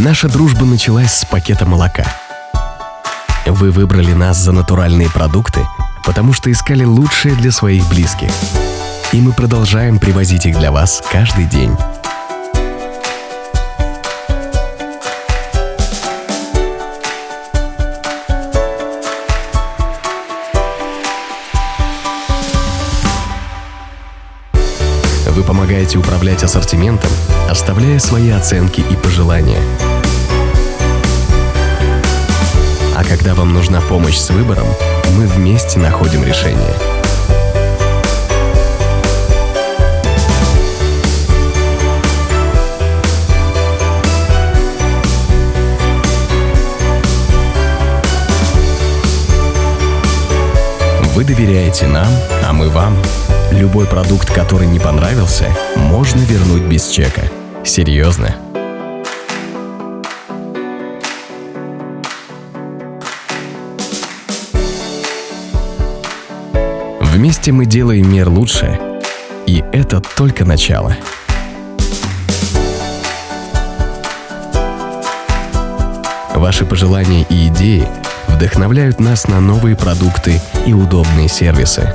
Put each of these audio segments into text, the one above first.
Наша дружба началась с пакета молока. Вы выбрали нас за натуральные продукты, потому что искали лучшее для своих близких. И мы продолжаем привозить их для вас каждый день. Помогаете управлять ассортиментом, оставляя свои оценки и пожелания. А когда вам нужна помощь с выбором, мы вместе находим решение. Вы доверяете нам, а мы вам. Любой продукт, который не понравился, можно вернуть без чека. Серьезно. Вместе мы делаем мир лучше, и это только начало. Ваши пожелания и идеи вдохновляют нас на новые продукты и удобные сервисы.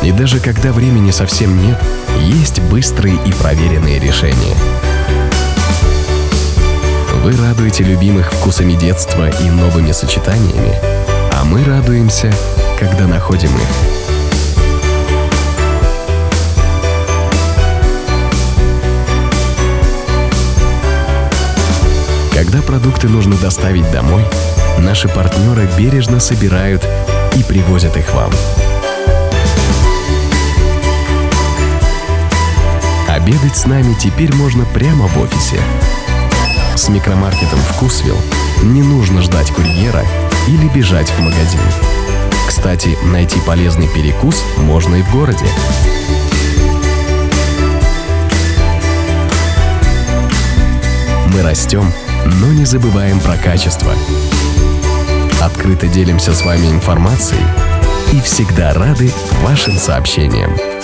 И даже когда времени совсем нет, есть быстрые и проверенные решения. Вы радуете любимых вкусами детства и новыми сочетаниями, а мы радуемся, когда находим их. Когда продукты нужно доставить домой, наши партнеры бережно собирают и привозят их вам. Обедать с нами теперь можно прямо в офисе. С микромаркетом «Вкусвилл» не нужно ждать курьера или бежать в магазин. Кстати, найти полезный перекус можно и в городе. Мы растем, но не забываем про качество. Открыто делимся с вами информацией и всегда рады вашим сообщениям.